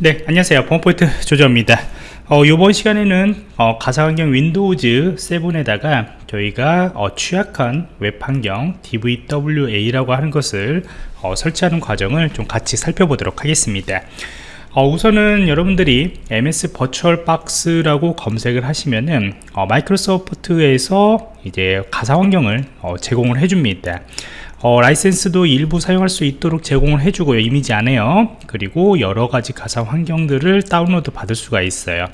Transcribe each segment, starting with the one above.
네 안녕하세요. 범포인트 조조입니다. 어, 이번 시간에는 어, 가상환경 윈도우즈 7에다가 저희가 어, 취약한 웹환경 DVWA라고 하는 것을 어, 설치하는 과정을 좀 같이 살펴보도록 하겠습니다. 어, 우선은 여러분들이 MS virtual box라고 검색을 하시면은 어, 마이크로소프트에서 이제 가상 환경을 어, 제공을 해줍니다 어, 라이센스도 일부 사용할 수 있도록 제공을 해주고요. 이미지 안에요. 그리고 여러가지 가상 환경들을 다운로드 받을 수가 있어요.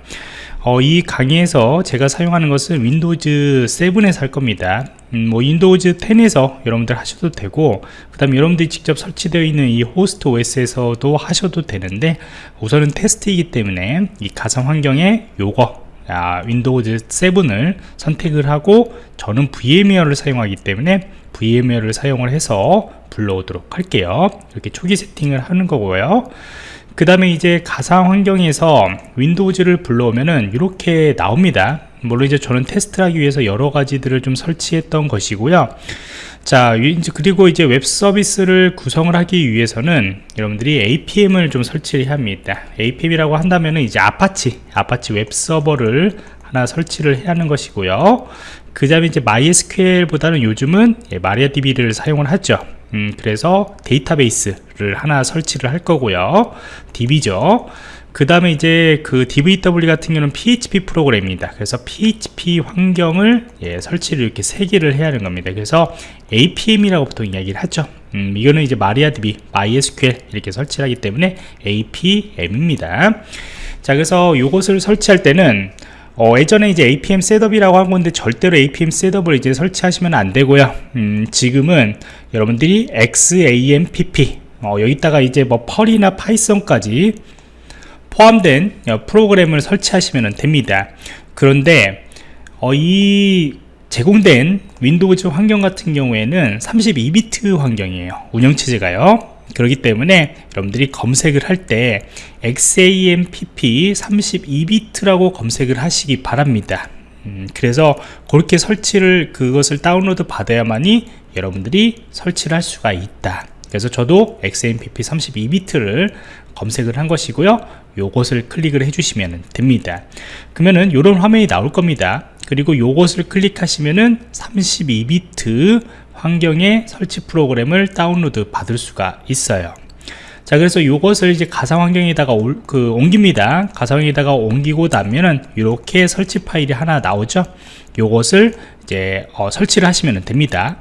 어, 이 강의에서 제가 사용하는 것은 Windows 7에서 할 겁니다. 음, 뭐 Windows 10에서 여러분들 하셔도 되고 그 다음에 여러분들이 직접 설치되어 있는 이 호스트 OS에서도 하셔도 되는데 우선은 테스트이기 때문에 이 가상 환경에 요거 아, Windows 7을 선택을 하고 저는 VMware를 사용하기 때문에 VMware를 사용을 해서 불러오도록 할게요. 이렇게 초기 세팅을 하는 거고요. 그 다음에 이제 가상 환경에서 Windows를 불러오면은 이렇게 나옵니다 물론 이제 저는 테스트를 하기 위해서 여러 가지들을 좀 설치했던 것이고요. 자 그리고 이제 웹 서비스를 구성을 하기 위해서는 여러분들이 APM을 좀 설치를 합니다. APM이라고 한다면 이제 Apache Apache 웹 서버를 하나 설치를 해야 하는 것이고요. 그 다음에 이제 MySQL 보다는 요즘은 예, MariaDB를 사용을 하죠. 음, 그래서 데이터베이스를 하나 설치를 할 거고요. DB죠 그 다음에 이제 그 DVWA 같은 경우는 PHP 프로그램입니다. 그래서 PHP 환경을 예, 설치를 이렇게 세 개를 해야 하는 겁니다. 그래서 APM이라고 보통 이야기를 하죠. 음, 이거는 이제 MariaDB, MySQL 이렇게 설치를 하기 때문에 APM입니다. 자 그래서 이것을 설치할 때는 어, 예전에 이제 APM setup이라고 한 건데 절대로 APM 셋업을 이제 설치하시면 안 되고요. 음, 지금은 여러분들이 XAMPP 어, 여기다가 이제 뭐 Perl이나 Python까지 포함된 어, 프로그램을 설치하시면 됩니다. 그런데 어, 이 제공된 Windows 환경 같은 경우에는 32비트 환경이에요. 운영체제가요. 그렇기 때문에 여러분들이 검색을 할 때 XAMPP 32비트라고 검색을 하시기 바랍니다. 음, 그래서 그렇게 설치를 그것을 다운로드 받아야만이 여러분들이 설치를 할 수가 있다. 그래서 저도 XMPP 32비트를 검색을 한 것이고요 요것을 클릭을 해주시면 됩니다. 그러면은 이런 화면이 나올 겁니다. 그리고 요것을 클릭하시면은 32비트 환경의 설치 프로그램을 다운로드 받을 수가 있어요. 자 그래서 이것을 이제 가상 환경에다가 올, 그 옮깁니다. 가상에다가 옮기고 나면은 이렇게 설치 파일이 하나 나오죠? 요것을 이제 어, 설치를 하시면 됩니다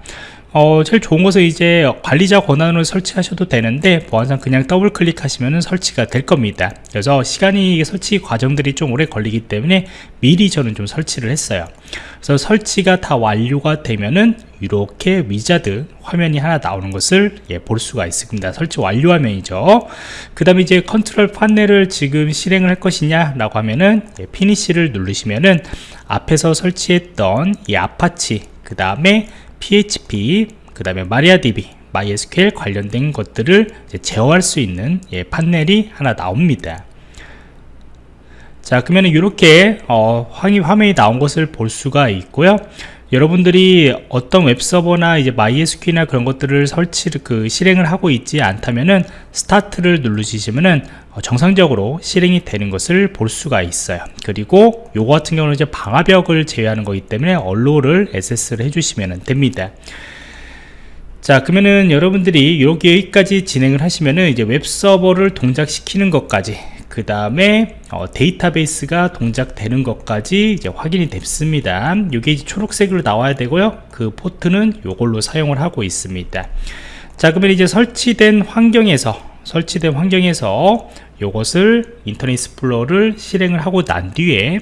어, 제일 좋은 것은 이제 관리자 권한으로 설치하셔도 되는데 보안상 그냥 더블 클릭하시면 설치가 될 겁니다. 그래서 시간이 설치 과정들이 좀 오래 걸리기 때문에 미리 저는 좀 설치를 했어요. 그래서 설치가 다 완료가 되면은 이렇게 wizard 화면이 하나 나오는 것을 예, 볼 수가 있습니다. 설치 완료 화면이죠. 그 다음에 이제 컨트롤 판넬을 지금 실행을 할 것이냐 라고 하면은 예, 피니시를 누르시면은 앞에서 설치했던 이 아파치 그 다음에 PHP 그 다음에 MariaDB MySQL 관련된 것들을 제어할 수 있는 예, 판넬이 하나 나옵니다. 자 그러면 이렇게 어, 화면이 나온 것을 볼 수가 있고요 여러분들이 어떤 웹서버나 이제 MySQL이나 그런 것들을 설치를 그 실행을 하고 있지 않다면은 스타트를 누르시면은 어, 정상적으로 실행이 되는 것을 볼 수가 있어요. 그리고 요거 같은 경우는 이제 방화벽을 제외하는 거기 때문에 언로를 SS를 해주시면 됩니다. 자 그러면은 여러분들이 이렇게 여기까지 진행을 하시면은 이제 웹서버를 동작시키는 것까지 그 다음에 어, 데이터베이스가 동작되는 것까지 이제 확인이 됐습니다. 이게 초록색으로 나와야 되고요. 그 포트는 이걸로 사용을 하고 있습니다. 자 그러면 이제 설치된 환경에서 설치된 환경에서 이것을 Internet Explorer를 실행을 하고 난 뒤에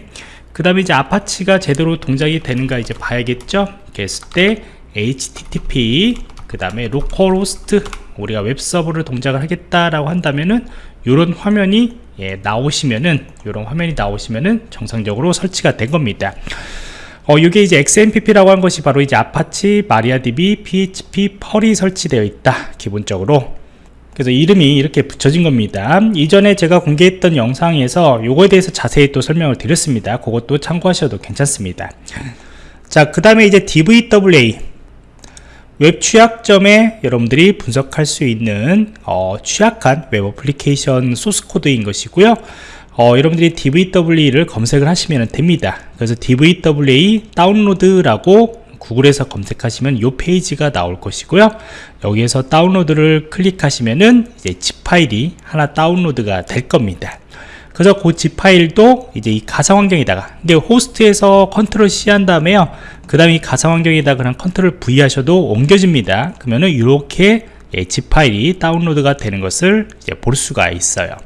그 다음에 이제 Apache가 제대로 동작이 되는가 이제 봐야겠죠? 그랬을 때 http 그 다음에 localhost 우리가 웹서버를 동작을 하겠다라고 한다면은 이런 화면이 예, 나오시면은 이런 화면이 나오시면은 정상적으로 설치가 된 겁니다. 어, 이게 이제 XAMPP라고 한 것이 바로 이제 Apache, MariaDB, PHP, Perl이 설치되어 있다. 기본적으로. 그래서 이름이 이렇게 붙여진 겁니다. 이전에 제가 공개했던 영상에서 요거에 대해서 자세히 또 설명을 드렸습니다. 그것도 참고하셔도 괜찮습니다. 자, 그 다음에 이제 DVWA 웹 취약점에 여러분들이 분석할 수 있는 어, 취약한 웹 어플리케이션 소스 코드인 것이고요. 어, 여러분들이 DVWA를 검색을 하시면 됩니다. 그래서 DVWA 다운로드라고 구글에서 검색하시면 이 페이지가 나올 것이고요. 여기에서 다운로드를 클릭하시면은 이제 zip 파일이 하나 다운로드가 될 겁니다 그래서 그 zip 파일도 이제 이 가상 환경에다가 근데 호스트에서 컨트롤 C 한 다음에요. 그 다음에 이 가상 환경에다 그냥 컨트롤 V 하셔도 옮겨집니다. 그러면은 이렇게 예, zip 파일이 다운로드가 되는 것을 이제 볼 수가 있어요.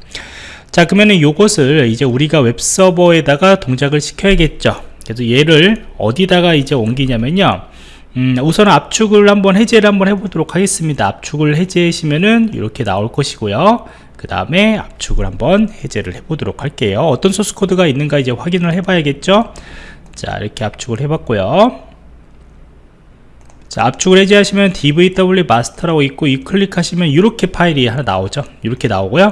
자 그러면은 이것을 이제 우리가 웹서버에다가 동작을 시켜야겠죠. 그래서 얘를 어디다가 이제 옮기냐면요 음, 우선 압축을 한번 해제를 한번 해보도록 하겠습니다. 압축을 해제하시면은 이렇게 나올 것이고요. 그 다음에 압축을 한번 해제를 해 보도록 할게요. 어떤 소스 코드가 있는가 이제 확인을 해 봐야겠죠? 자 이렇게 압축을 해 봤고요. 자 압축을 해제하시면 dvw 마스터라고 있고 이 클릭하시면 이렇게 파일이 하나 나오죠? 이렇게 나오고요.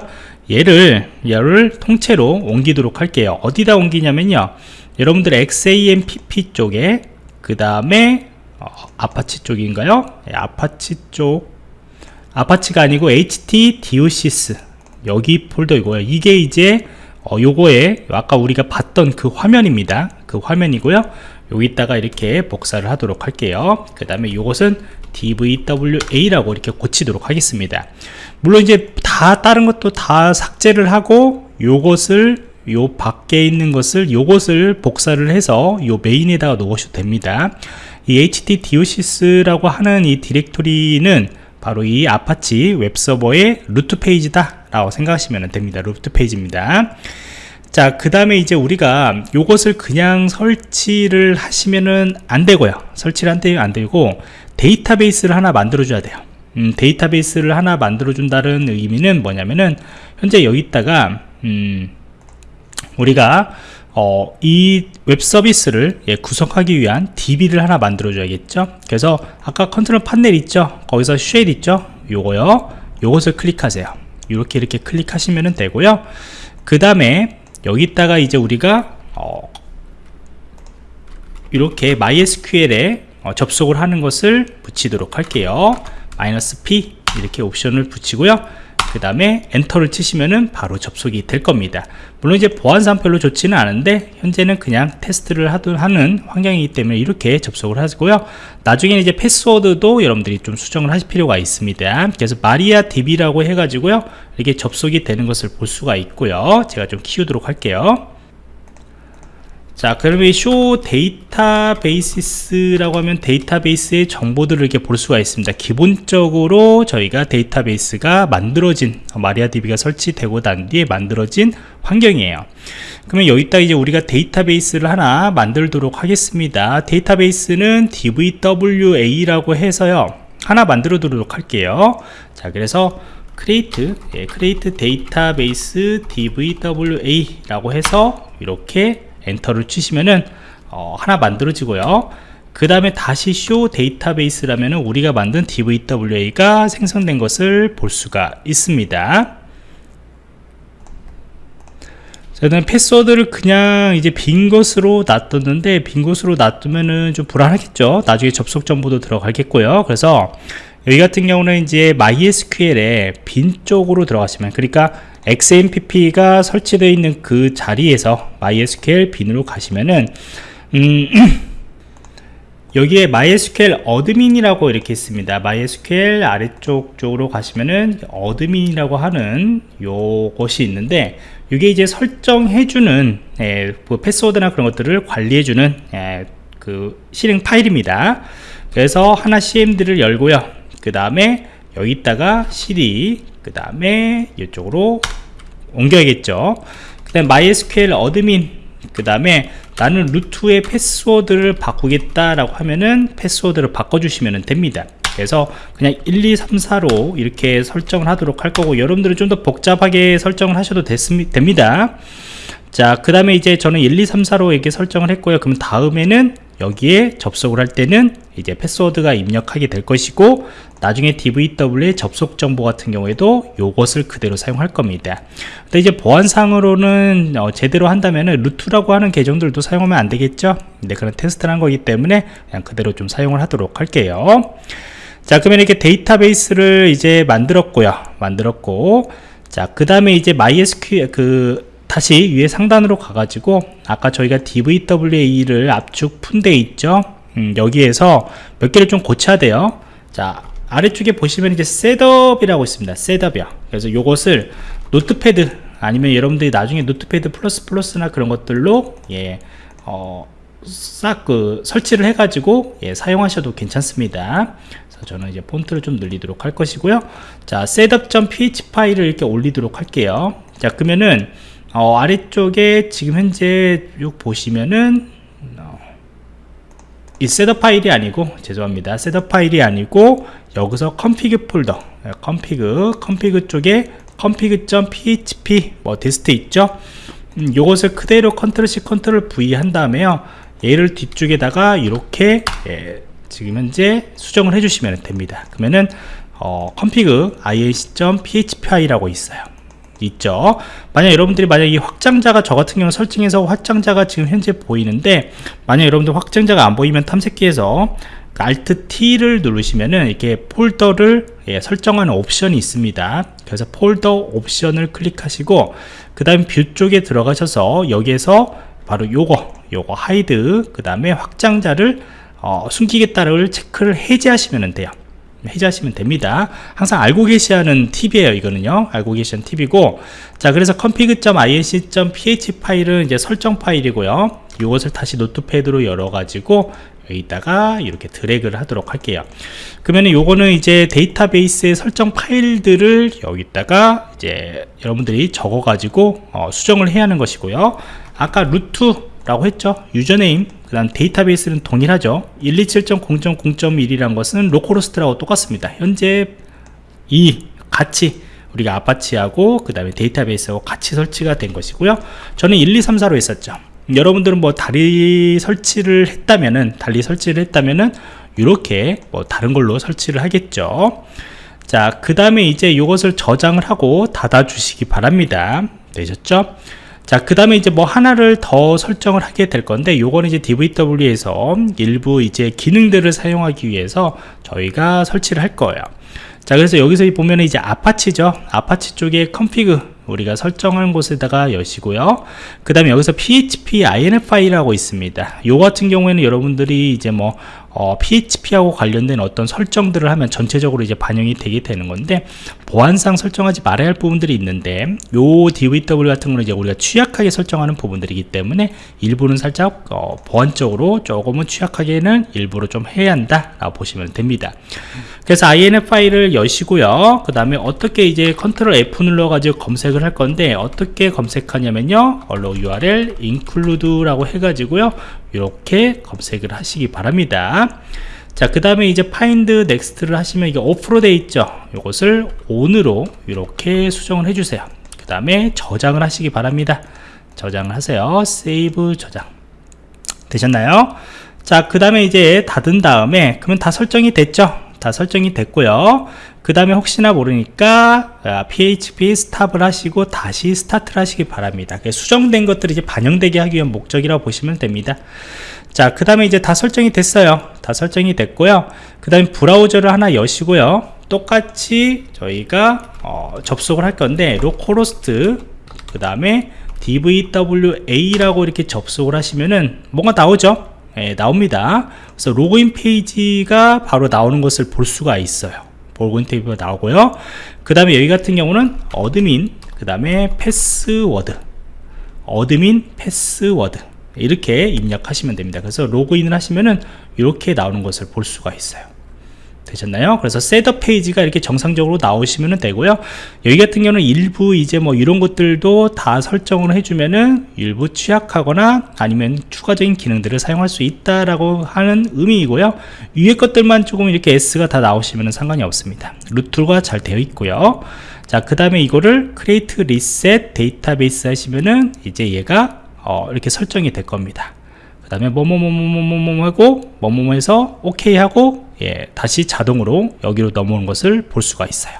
얘를 얘를 통째로 옮기도록 할게요. 어디다 옮기냐면요. 여러분들 XAMPP 쪽에 그 다음에 어, 아파치 쪽인가요? 네, 아파치 쪽. Apache가 아니고 htdocs 여기 폴더이고요. 이게 이제 어, 요거에 아까 우리가 봤던 그 화면입니다. 그 화면이고요. 여기다가 이렇게 복사를 하도록 할게요. 그 다음에 요것은 DVWA라고 이렇게 고치도록 하겠습니다. 물론 이제 다 다른 것도 다 삭제를 하고 요것을 요 밖에 있는 것을 요것을 복사를 해서 요 메인에다가 놓으셔도 됩니다 이 htdocs라고 하는 이 디렉토리는 바로 이 아파치 웹서버의 루트 페이지다 라고 생각하시면 됩니다. 루트 페이지입니다. 자 그 다음에 이제 우리가 요것을 그냥 설치를 하시면은 안 되고요. 설치를 하면 안 되고 데이터베이스를 하나 만들어 줘야 돼요. 음, 데이터베이스를 하나 만들어 준다는 의미는 뭐냐면은 현재 여기다가 음, 우리가 어, 이 웹 서비스를 예, 구성하기 위한 DB를 하나 만들어 줘야겠죠? 그래서 아까 control panel 있죠? 거기서 shell 있죠? 요거요. 요것을 클릭하세요. 이렇게 이렇게 클릭하시면 되고요. 그 다음에 여기다가 이제 우리가 어, 이렇게 MySQL에 어, 접속을 하는 것을 붙이도록 할게요. 마이너스 P 이렇게 옵션을 붙이고요 그 다음에 엔터를 치시면은 바로 접속이 될 겁니다. 물론 이제 보안상 별로 좋지는 않은데 현재는 그냥 테스트를 하는 환경이기 때문에 이렇게 접속을 하고요. 나중에는 이제 패스워드도 여러분들이 좀 수정을 하실 필요가 있습니다. 그래서 마리아 DB라고 해가지고요. 이렇게 접속이 되는 것을 볼 수가 있고요. 제가 좀 키우도록 할게요 자 그러면 쇼 데이터베이시스라고 하면 데이터베이스의 정보들을 이렇게 볼 수가 있습니다. 기본적으로 저희가 데이터베이스가 만들어진 마리아DB가 설치되고 난 뒤에 만들어진 환경이에요. 그러면 여기다 이제 우리가 데이터베이스를 하나 만들도록 하겠습니다. 데이터베이스는 DVWA라고 해서요. 하나 만들어 두도록 할게요. 자 그래서 create 예, create database DVWA 라고 해서 이렇게 엔터를 치시면은 어, 하나 만들어지고요. 그 다음에 다시 show 데이터베이스라면 우리가 만든 DVWA가 생성된 것을 볼 수가 있습니다. 저는 패스워드를 그냥 이제 빈 것으로 놔뒀는데 빈 것으로 놔두면은 좀 불안하겠죠? 나중에 접속 정보도 들어가겠고요. 그래서 여기 같은 경우는 이제 MySQL에 bin 쪽으로 들어가시면 그러니까 XAMPP가 설치되어 있는 그 자리에서 MySQL bin으로 가시면은 음, 여기에 MySQL admin이라고 이렇게 있습니다. MySQL 아래쪽 쪽으로 가시면은 admin이라고 하는 요것이 있는데 이게 이제 설정해주는 예, 그 패스워드나 그런 것들을 관리해주는 예, 그 실행 파일입니다. 그래서 하나 CMD를 열고요 그 다음에 여기다가 cd 그 다음에 이쪽으로 옮겨야겠죠. 그 다음 MySQL admin 그 다음에 나는 root의 패스워드를 바꾸겠다 라고 하면은 패스워드를 바꿔주시면 됩니다. 그래서 그냥 1 2 3 4로 이렇게 설정을 하도록 할 거고 여러분들은 좀 더 복잡하게 설정을 하셔도 됩니다. 자 그 다음에 이제 저는 1 2 3 4로 이렇게 설정을 했고요. 그럼 다음에는 여기에 접속을 할 때는 이제 패스워드가 입력하게 될 것이고 나중에 DVW의 접속 정보 같은 경우에도 이것을 그대로 사용할 겁니다. 근데 이제 보안상으로는 어, 제대로 한다면 루트라고 하는 계정들도 사용하면 안 되겠죠? 근데 그런 테스트를 한 거기 때문에 그냥 그대로 좀 사용을 하도록 할게요. 자 그러면 이렇게 데이터베이스를 이제 만들었고요. 만들었고 자 그 다음에 이제 MySQL 그 다시 위에 상단으로 가가지고 아까 저희가 DVWA를 압축 푼데 있죠? 음, 여기에서 몇 개를 좀 고쳐야 돼요. 자 아래쪽에 보시면 이제 setup이라고 있습니다. setup이요. 그래서 요것을 Notepad 아니면 여러분들이 나중에 Notepad plus plus나 그런 것들로 예, 어, 싹그 설치를 해 가지고 예, 사용하셔도 괜찮습니다. 그래서 저는 이제 폰트를 좀 늘리도록 할 것이고요. 자 setup.php 파일을 이렇게 올리도록 할게요. 자 그러면은 어, 아래쪽에 지금 현재 쭉 보시면은 어, 이 setup 파일이 아니고 죄송합니다. setup 파일이 아니고 여기서 config 폴더 config config 쪽에 config.php 뭐 dist 있죠? 음, 요것을 그대로 control C control V 한 다음에요. 얘를 뒤쪽에다가 이렇게 예, 지금 현재 수정을 해주시면 됩니다. 그러면은 어, config inc.phpi라고 있어요 있죠. 만약 여러분들이 만약 이 확장자가 저 같은 경우 설정해서 확장자가 지금 현재 보이는데 만약 여러분들 확장자가 안 보이면 탐색기에서 Alt T를 누르시면은 이렇게 폴더를 예, 설정하는 옵션이 있습니다. 그래서 폴더 옵션을 클릭하시고 그 다음 view 쪽에 들어가셔서 여기에서 바로 요거 요거 hide 그 다음에 확장자를 어, 숨기겠다를 체크를 해제하시면 돼요 해제하시면 됩니다. 항상 알고 계셔야 하는 팁이에요 이거는요. 알고 계시는 팁이고. 자 그래서 config.inc.php 파일은 이제 설정 파일이고요. 이것을 다시 Notepad로 열어 가지고 여기다가 이렇게 드래그를 하도록 할게요. 그러면 요거는 이제 데이터베이스의 설정 파일들을 여기다가 이제 여러분들이 적어 가지고 어, 수정을 해야 하는 것이고요. 아까 root 라고 했죠. username 그 다음 데이터베이스는 동일하죠. 127.0.0.1이란 것은 localhost라고 똑같습니다. 현재 이 같이 우리가 Apache하고 그 다음에 데이터베이스하고 같이 설치가 된 것이고요. 저는 1 2 3 4로 했었죠. 여러분들은 뭐 달리 설치를 했다면은 달리 설치를 했다면은 이렇게 뭐 다른 걸로 설치를 하겠죠. 자그 다음에 이제 이것을 저장을 하고 닫아 주시기 바랍니다. 되셨죠 자 그 다음에 이제 뭐 하나를 더 설정을 하게 될 건데 요거는 이제 DVWA에서 일부 이제 기능들을 사용하기 위해서 저희가 설치를 할 거예요. 자 그래서 여기서 보면 이제 Apache죠. Apache 쪽에 config 우리가 설정한 곳에다가 여시고요. 그 다음에 여기서 php.ini라고 있습니다. 요 같은 경우에는 여러분들이 이제 뭐 어, PHP하고 관련된 어떤 설정들을 하면 전체적으로 이제 반영이 되게 되는 건데 보안상 설정하지 말아야 할 부분들이 있는데 요 DVW 같은 거는 이제 우리가 취약하게 설정하는 부분들이기 때문에 일부는 살짝 어, 보안적으로 조금은 취약하게는 일부러 좀 해야 한다 라고 보시면 됩니다 그래서 INF 파일을 여시고요. 그 다음에 어떻게 이제 컨트롤 F 눌러 가지고 검색을 할 건데 어떻게 검색하냐면요. 얼로 URL include라고 해가지고요. 이렇게 검색을 하시기 바랍니다. 자 그 다음에 이제 find next를 하시면 이게 오프로 되어 있죠. 이것을 on으로 이렇게 수정을 해주세요. 그 다음에 저장을 하시기 바랍니다. 저장을 하세요. save 저장. 되셨나요? 자 그 다음에 이제 닫은 다음에 그러면 다 설정이 됐죠 다 설정이 됐고요. 그 다음에 혹시나 모르니까 php 스탑을 하시고 다시 스타트를 하시기 바랍니다. 수정된 것들이 이제 반영되게 하기 위한 목적이라고 보시면 됩니다. 자 그 다음에 이제 다 설정이 됐어요. 다 설정이 됐고요. 그 다음에 브라우저를 하나 여시고요. 똑같이 저희가 어, 접속을 할 건데 localhost 그 다음에 dvwa라고 이렇게 접속을 하시면은 뭐가 나오죠 예, 나옵니다. 그래서 로그인 페이지가 바로 나오는 것을 볼 수가 있어요. 로그인 페이지가 나오고요. 그 다음에 여기 같은 경우는 admin 그 다음에 패스워드. admin 패스워드. 이렇게 입력하시면 됩니다. 그래서 로그인을 하시면은 이렇게 나오는 것을 볼 수가 있어요 되셨나요? 그래서 setup 페이지가 이렇게 정상적으로 나오시면 되고요. 여기 같은 경우는 일부 이제 뭐 이런 것들도 다 설정을 해주면은 일부 취약하거나 아니면 추가적인 기능들을 사용할 수 있다라고 하는 의미이고요. 위에 것들만 조금 이렇게 yes가 다 나오시면 상관이 없습니다. root가 잘 되어 있고요. 자, 그 다음에 이거를 create reset database 하시면은 이제 얘가 어, 이렇게 설정이 될 겁니다. 그 다음에 뭐뭐뭐뭐뭐뭐 하고 뭐뭐뭐 해서 오케이 하고 예, 다시 자동으로 여기로 넘어오는 것을 볼 수가 있어요.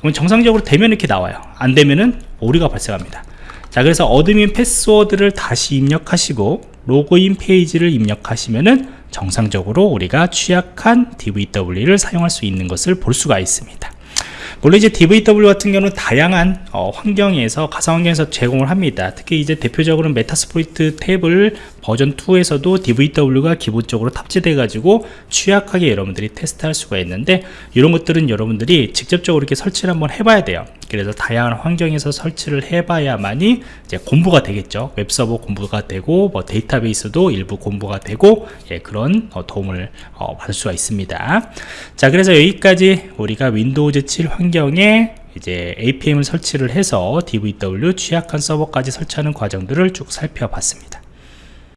그럼 정상적으로 되면 이렇게 나와요. 안 되면은 오류가 발생합니다. 자 그래서 admin 패스워드를 다시 입력하시고 로그인 페이지를 입력하시면은 정상적으로 우리가 취약한 DVWA를 사용할 수 있는 것을 볼 수가 있습니다. 물론 이제 DVWA 같은 경우는 다양한 어, 환경에서 가상 환경에서 제공을 합니다. 특히 이제 대표적으로 Metasploitable 버전 2에서도 DVWA가 기본적으로 탑재돼 가지고 취약하게 여러분들이 테스트할 수가 있는데 이런 것들은 여러분들이 직접적으로 이렇게 설치를 한번 해봐야 돼요. 그래서 다양한 환경에서 설치를 해봐야만이 이제 공부가 되겠죠. 웹서버 공부가 되고 뭐 데이터베이스도 일부 공부가 되고 예, 그런 어, 도움을 어, 받을 수가 있습니다. 자, 그래서 여기까지 우리가 윈도우즈 7 환경에 이제 APM을 설치를 해서 DVW 취약한 서버까지 설치하는 과정들을 쭉 살펴봤습니다.